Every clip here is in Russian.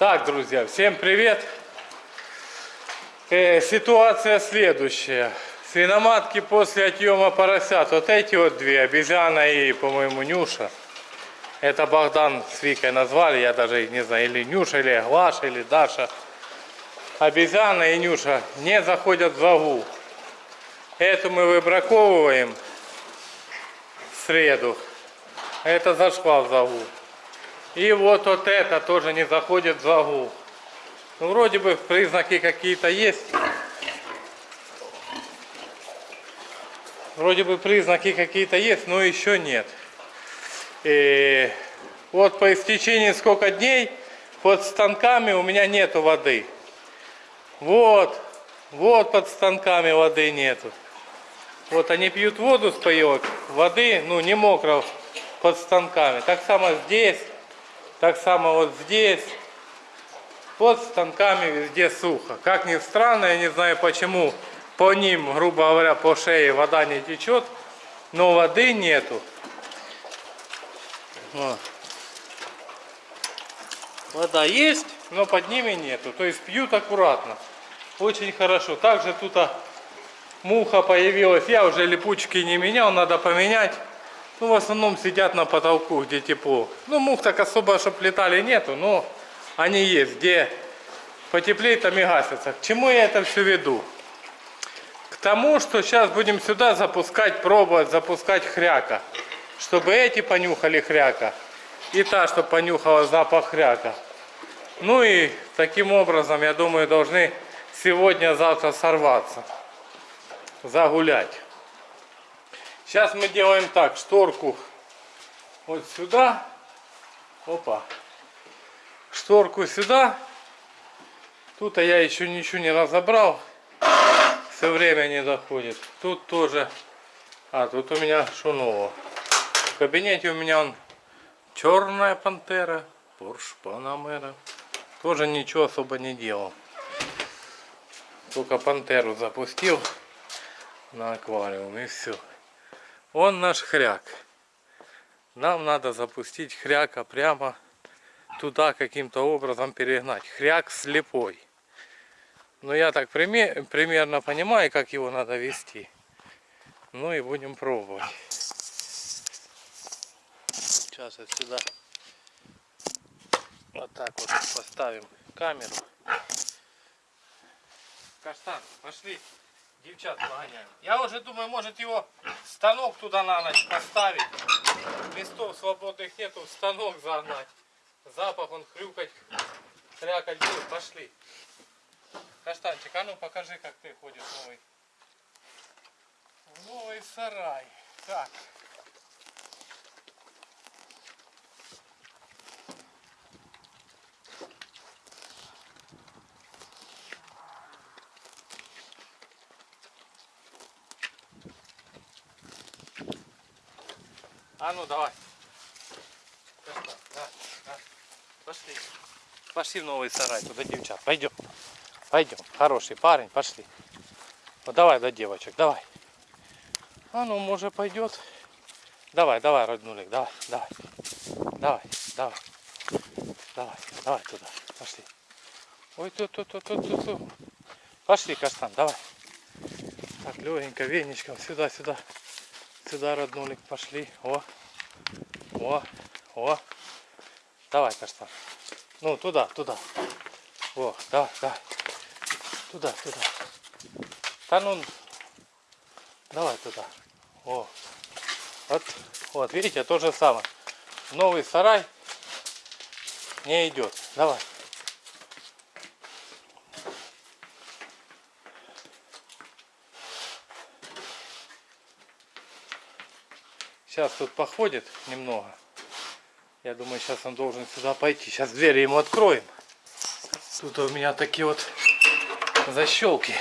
Так, друзья, всем привет. Э, ситуация следующая. Свиноматки после отъема поросят. Вот эти вот две, обезьяна и, по-моему, Нюша. Это Богдан с Викой назвали, я даже не знаю, или Нюша, или Глаша, или Даша. Обезьяна и Нюша не заходят в вагу. Эту мы выбраковываем в среду. Это зашла в загул. И вот вот это тоже не заходит в загул. Ну, вроде бы признаки какие-то есть. Вроде бы признаки какие-то есть, но еще нет. И вот по истечении сколько дней под станками у меня нету воды. Вот, вот под станками воды нету. Вот они пьют воду с паек, воды, ну не мокро под станками. Так само здесь, так само вот здесь. Под станками везде сухо. Как ни странно, я не знаю почему по ним, грубо говоря, по шее вода не течет, но воды нету. Вода есть, но под ними нету. То есть пьют аккуратно. Очень хорошо. Также тут а, муха появилась. Я уже липучки не менял, надо поменять. Ну, в основном сидят на потолку, где тепло. Ну, мух так особо, чтобы летали, нету, но они есть. Где потеплее, там и гасятся. К чему я это все веду? К тому, что сейчас будем сюда запускать, пробовать запускать хряка. Чтобы эти понюхали хряка. И та, чтобы понюхала запах хряка. Ну и таким образом, я думаю, должны сегодня-завтра сорваться. Загулять. Сейчас мы делаем так, шторку вот сюда. Опа. Шторку сюда. Тут я еще ничего не разобрал. Все время не доходит. Тут тоже. А, тут у меня что? В кабинете у меня он черная пантера. Порш Панамера. Тоже ничего особо не делал. Только пантеру запустил на аквариум и все. Он наш хряк. Нам надо запустить хряка прямо туда каким-то образом перегнать. Хряк слепой. Но я так пример, примерно понимаю, как его надо вести. Ну и будем пробовать. Сейчас отсюда вот так вот поставим камеру. Каштан, пошли девчат погоняем. Я уже думаю, может его станок туда на ночь поставить. Листов свободных нету, станок загнать. Запах он хрюкать, хрякать будет. Пошли. Каштанчик, а ну покажи, как ты ходишь новый. новый сарай. Так. А ну давай. Пошла, да, да. Пошли. Пошли в новый сарай, туда девчат. Пойдем. Пойдем. Хороший парень, пошли. Вот давай до девочек, давай. А ну, может пойдет. Давай, давай, роднулик, давай, давай. Давай, давай. Давай, давай туда. Пошли. Ой, тут, тут, тут, тут, тут. тут. Пошли, каштан, давай. Так, легенько, веничком, сюда, сюда. Сюда, роднулик, пошли. О, о, о. Давай, каштан. Ну, туда, туда. О, давай, давай. Туда, туда. Да ну, давай туда. О, вот, вот, видите, то же самое. Новый сарай не идет. Давай. Сейчас тут походит немного. Я думаю, сейчас он должен сюда пойти. Сейчас двери ему откроем. Тут у меня такие вот защелки.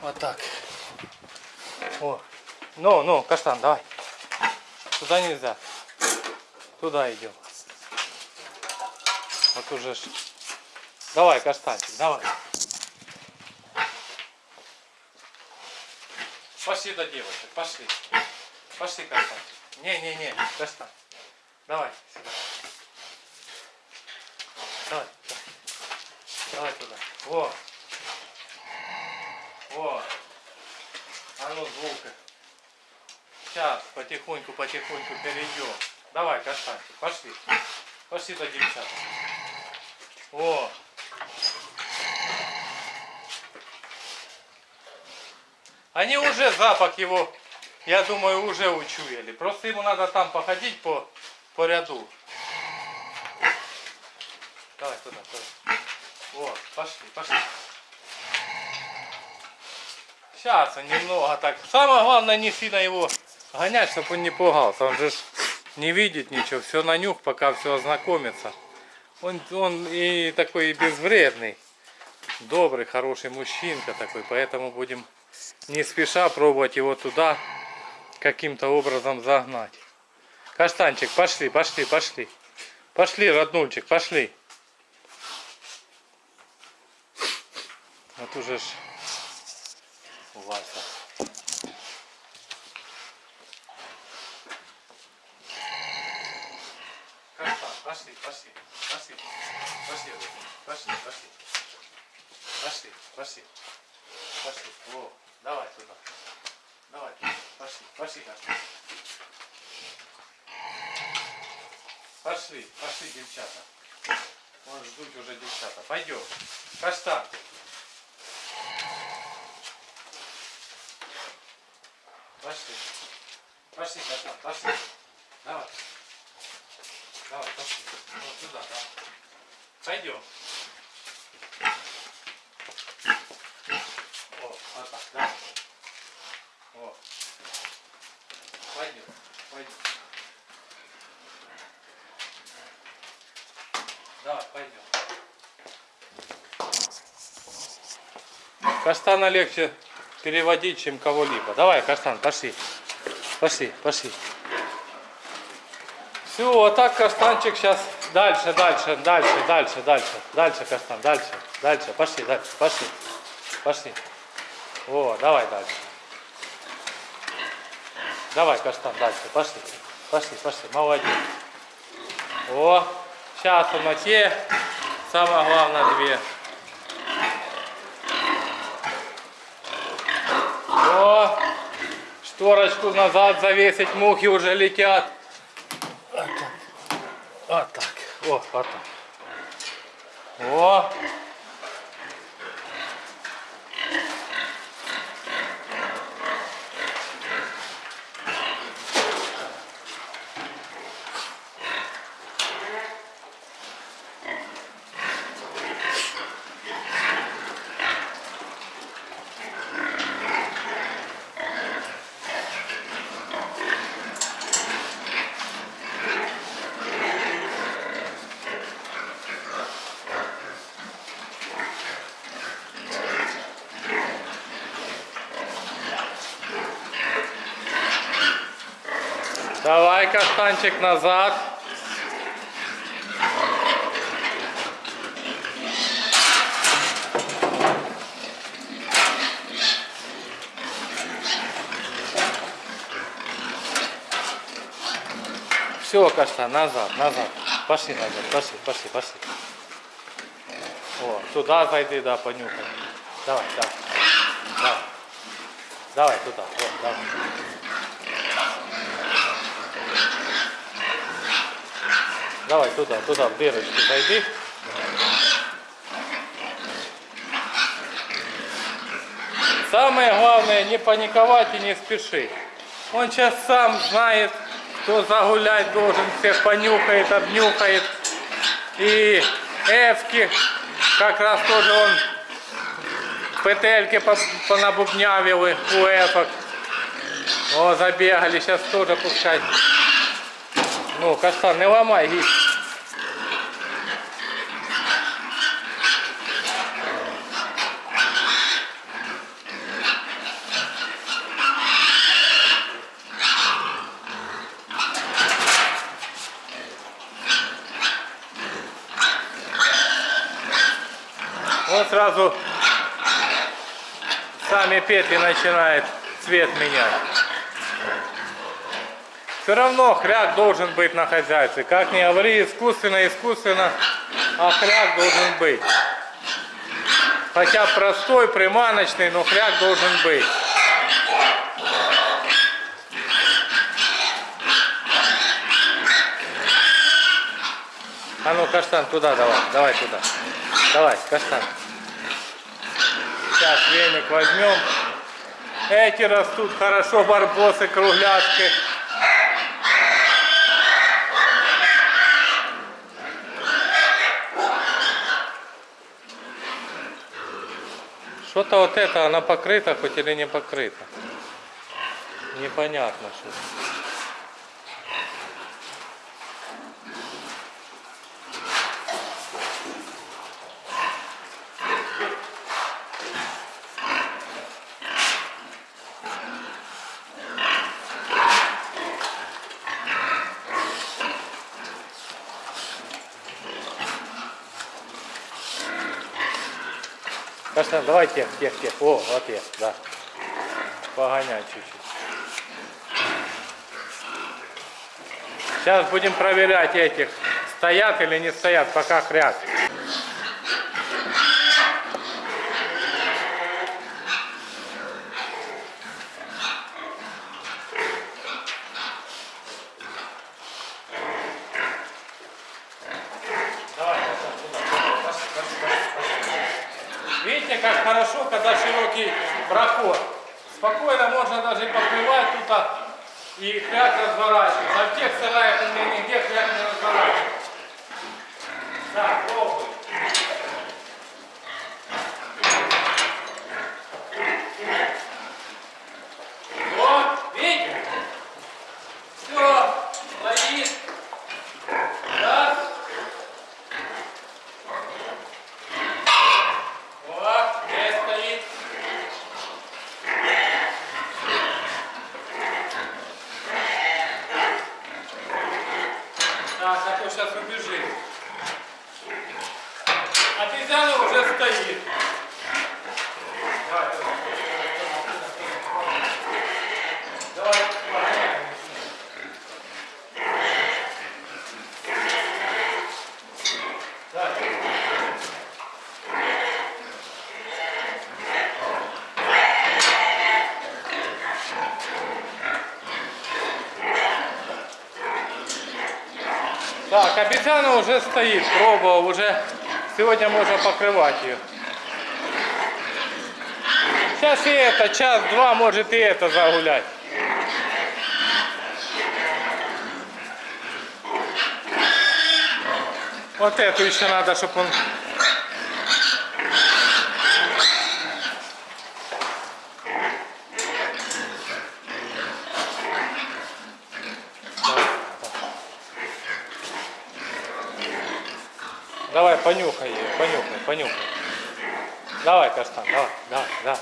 Вот так. О. Ну, ну, каштан, давай. Туда нельзя. Туда идем. Вот уже. Давай, каштанчик, давай. Пошли до девочек, пошли. Пошли, каштан. Не-не-не, каштан. Давай, сюда. давай, давай. Туда. Во. Во. А ну звука. Сейчас потихоньку, потихоньку перейдем. Давай, каштанчик, пошли. Пошли до девчат. Во. Они уже запах его, я думаю, уже учуяли. Просто ему надо там походить по, по ряду. Давай туда, туда. Вот, пошли, пошли. Сейчас он немного так. Самое главное не сильно его гонять, чтобы он не пугался. Он же не видит ничего, все на нюх, пока все ознакомится. Он, он и такой безвредный, добрый, хороший мужчинка такой, поэтому будем не спеша пробовать его туда каким-то образом загнать. Каштанчик, пошли, пошли, пошли. Пошли, роднульчик, пошли. Вот уже ж Вася. Каштан, пошли, пошли, пошли, пошли, пошли, пошли, пошли, пошли, пошли, о, давай туда, давай, пошли, пошли, Каштан. Пошли, пошли, девчата. Вон ждут уже девчата. Пойдем. Каштан. Пошли. Пошли, Каштан, пошли. Давай. Давай, пошли. Вот туда, давай. Пойдем. О, вот так, да. О. Пойдем, пойдем. Давай, пойдем. Каштана легче переводить, чем кого-либо. Давай, Каштан, пошли. Пошли, пошли. Все, вот так Каштанчик сейчас дальше, дальше, дальше, дальше, дальше, дальше, Каштан, дальше, дальше, пошли, дальше, пошли, пошли. О, давай дальше. Давай, Каштан, дальше, пошли, пошли, пошли, молодец. О, сейчас в ноте, самое главное две. О, шторочку назад завесить, мухи уже летят. Вот так. Вот так. О, вот так. О. Давай, каштанчик, назад. Все, каштан, назад, назад. Пошли назад, пошли, пошли, пошли. О, туда зайди, да, понюхай. Давай, давай. Давай. Давай туда, вот, давай. Давай туда, туда, в дырочку зайди. Самое главное не паниковать и не спешить. Он сейчас сам знает, кто загулять должен, всех понюхает, обнюхает. И эвки, как раз тоже он петельки по- понабубнявили у эфок. О, забегали, сейчас тоже пускай. Ну, каштан, не ломай, гиб. Сразу сами петли начинает цвет менять. Все равно хряк должен быть на хозяйстве. Как ни говори, искусственно, искусственно. а хряк должен быть. Хотя простой, приманочный, но хряк должен быть. А ну, каштан, туда давай, давай туда. Давай, каштан. Сейчас веник возьмем. Эти растут хорошо, барбосы, кругляшки. Что-то вот это, она покрыта хоть или не покрыта. Непонятно что. Каштан, давай тех, тех, тех. О, вот тех, да. Погонять чуть-чуть. Сейчас будем проверять этих, стоят или не стоят, пока хряк. Давай, Каштан, туда. Пошли, пошли, пошли, пошли. Видите, как хорошо, когда широкий проход. Спокойно можно даже и покрывать тут а, и хряк разворачивать. А в тех у меня нигде хряк не разворачивается. Так, пробуй. Вот, видите? Все, стоит. Раз. Вот, здесь стоит. Так, а то сейчас убежит. Обезьяна уже стоит. Давай, давай. Давай, погоняй. Давай. Так, обезьяна уже стоит, пробовал, уже сегодня можно покрывать ее. Сейчас и это, час-два, может и это загулять. Вот эту еще надо, чтобы он... Давай, понюхай ее, понюхай, понюхай. Давай, Каштан, давай, давай, да.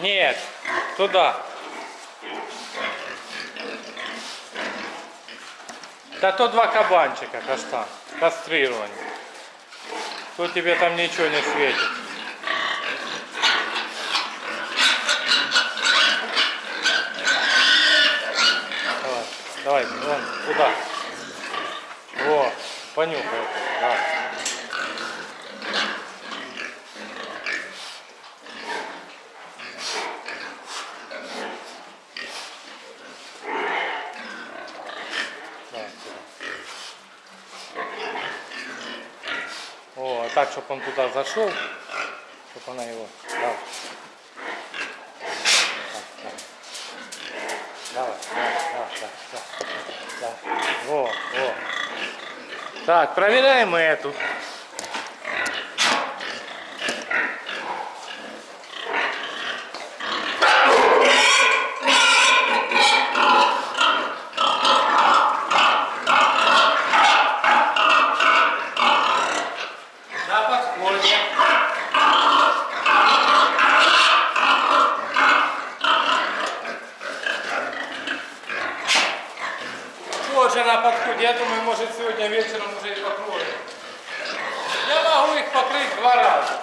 Нет, туда. Да то два кабанчика, Каштан, кастрированные. То тебе там ничего не светит. Давай, давай, вон, туда. Во, понюхай давай. Давай, чтобы он туда зашел, чтобы она его. Так. Давай, давай, давай, давай, давай. давай. Во, во. Так, проверяем эту. На подходе. Тоже на подходе. Я думаю, может сегодня вечером уже и покроем. Я могу их покрыть два раза.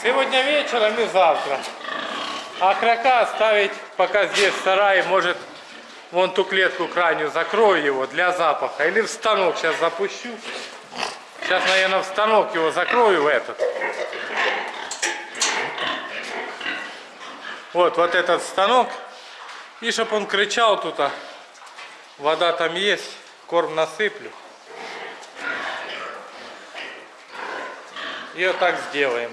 Сегодня вечером и завтра. А кряка оставить пока здесь в сарае, может вон ту клетку крайнюю закрою его для запаха. Или в станок сейчас запущу. Сейчас, наверное, в станок его закрою в этот. Вот, вот этот станок. И чтобы он кричал тут, а вода там есть, корм насыплю. И вот так сделаем.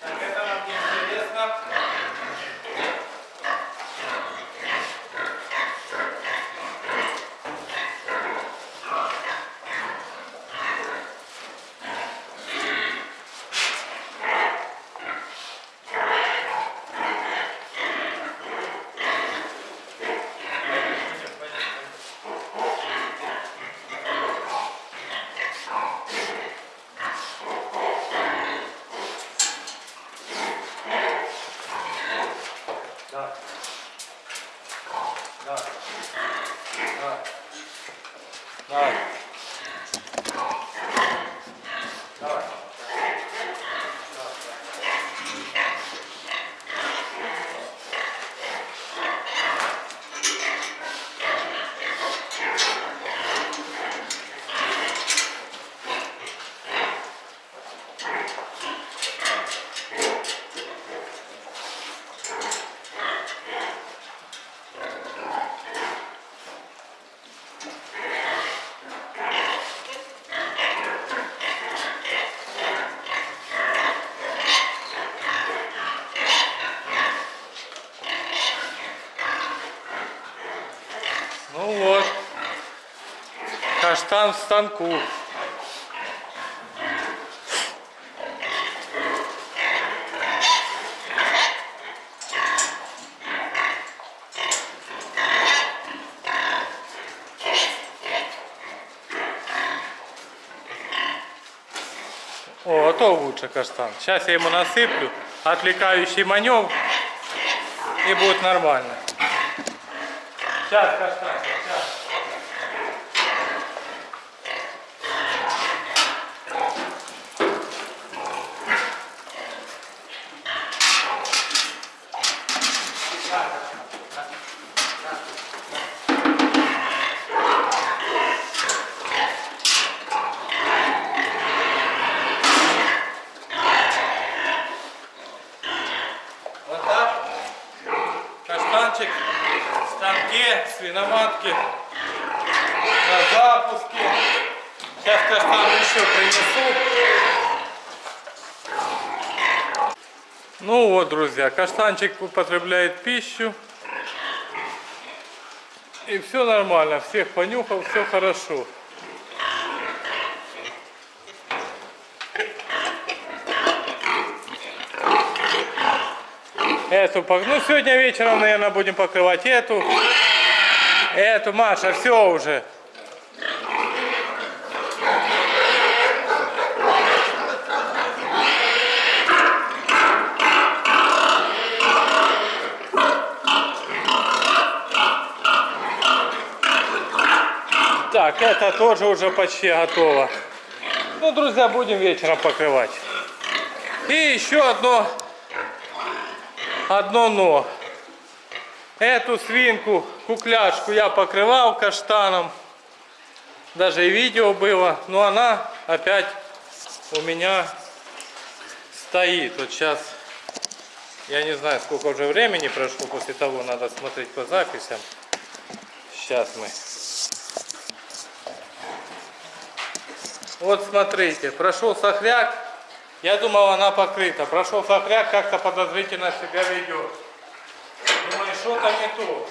Так, это нам не интересно. Да. Да. Да. Давай. Давай. Ну вот. Каштан в станку. О, а то лучше каштан. Сейчас я ему насыплю отвлекающий маневр и будет нормально. Сейчас, каштан, сейчас. Вот так. Каштанчик в станке, свиноматки на запуске. Сейчас каштан еще принесу. Ну вот, друзья, каштанчик употребляет пищу. И все нормально, всех понюхал, все хорошо. Эту, ну сегодня вечером, наверное, будем покрывать эту. Эту, Маша, все уже. Так, это тоже уже почти готово. Ну, друзья, будем вечером покрывать. И еще одно одно но. Эту свинку, кукляшку я покрывал каштаном. Даже и видео было. Но она опять у меня стоит. Вот сейчас, я не знаю, сколько уже времени прошло после того, надо смотреть по записям. Сейчас мы. Вот смотрите, прошел сохряк. Я думал, она покрыта. Прошел сохряк, как-то подозрительно себя ведет. Что-то не то.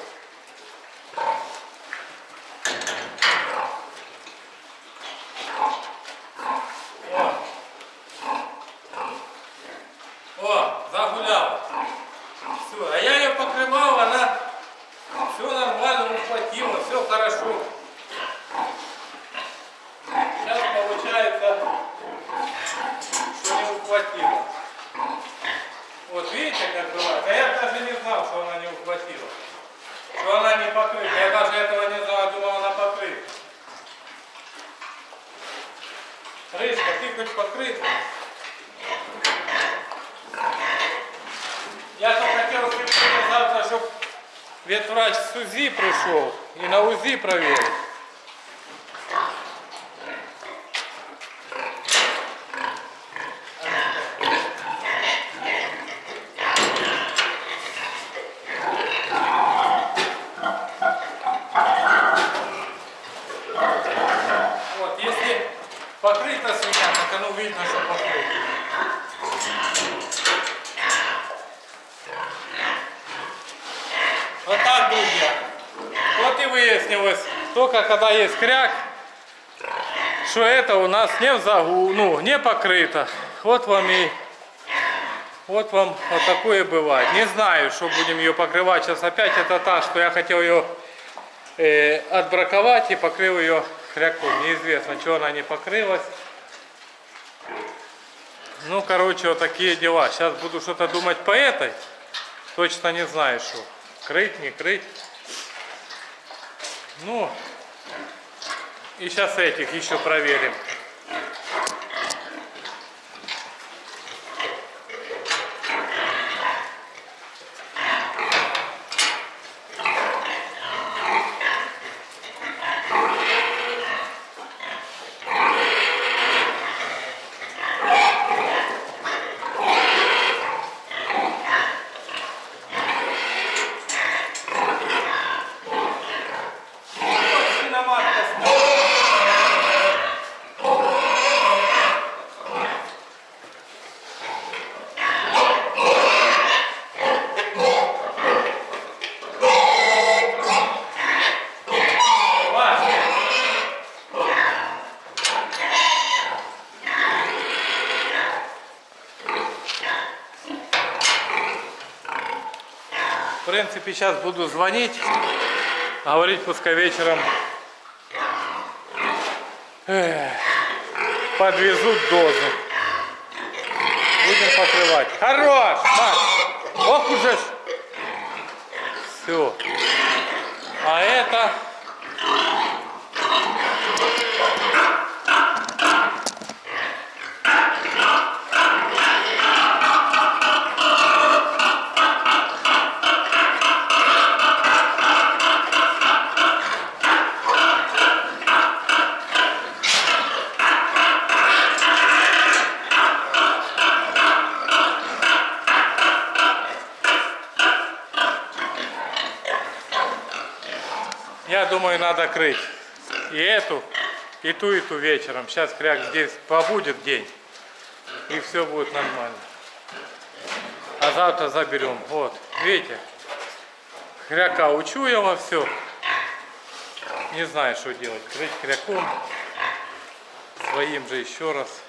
О, о, загулял. покрывал, она все нормально ухватила, все хорошо. Сейчас получается, что не ухватила. Вот видите, как бывает? А я даже не знал, что она не ухватила. Что она не покрыта. Я даже этого не знал, думал, она покрыта. Рыжка, ты хоть покрыта? Я то хотел сегодня завтра, чтобы ветврач с УЗИ пришел и на УЗИ проверил. Вот, если покрыта свинья, так оно видно, что покрыто. Вот так, друзья. Вот и выяснилось, только когда есть кряк, что это у нас не в загу, ну, не покрыто. Вот вам и вот вам вот такое бывает. Не знаю, что будем ее покрывать. Сейчас опять это та, что я хотел ее э, отбраковать и покрыл ее хряком. Неизвестно, что она не покрылась. Ну, короче, вот такие дела. Сейчас буду что-то думать по этой. Точно не знаю, что. Крыть, не крыть. Ну, и сейчас этих еще проверим. Принципе, сейчас буду звонить, говорить пускай вечером эх, подвезут дозу. Будем покрывать. Хорош, Маш! Ох уже Все. А это... Я думаю, надо крыть и эту, и ту, и ту вечером. Сейчас кряк здесь побудет день, и все будет нормально. А завтра заберем. Вот, видите, хряка учу я все. Не знаю, что делать. Крыть хряком, своим же еще раз.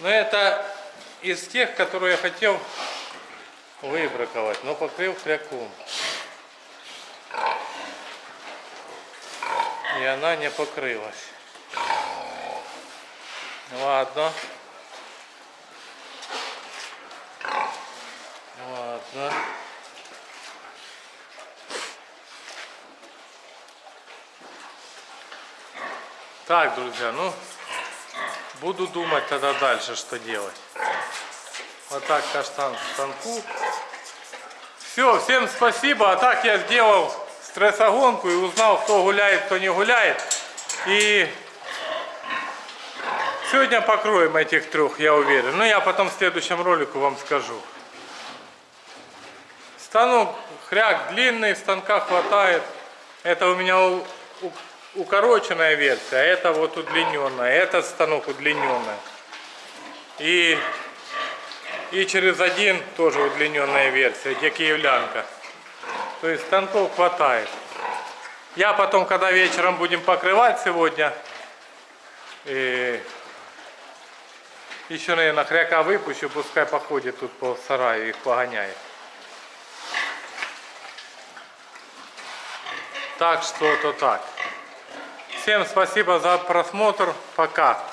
Но это из тех, которые я хотел выбраковать, но покрыл хряком. И она не покрылась. Ладно. Ладно. Так, друзья, ну, буду думать тогда дальше, что делать. Вот так каштан к станку. Все, всем спасибо. А так я сделал стрессогонку и узнал, кто гуляет, кто не гуляет. И сегодня покроем этих трех, я уверен. Но я потом в следующем ролику вам скажу. Станок хряк длинный, станка хватает. Это у меня укороченная версия, а это вот удлиненная. Этот станок удлиненная. И и через один тоже удлиненная версия, где киевлянка. То есть станков хватает. Я потом, когда вечером будем покрывать сегодня, э, Еще, наверное, хряка выпущу, пускай походит тут по сараю, их погоняет. Так что то так. Всем спасибо за просмотр. Пока.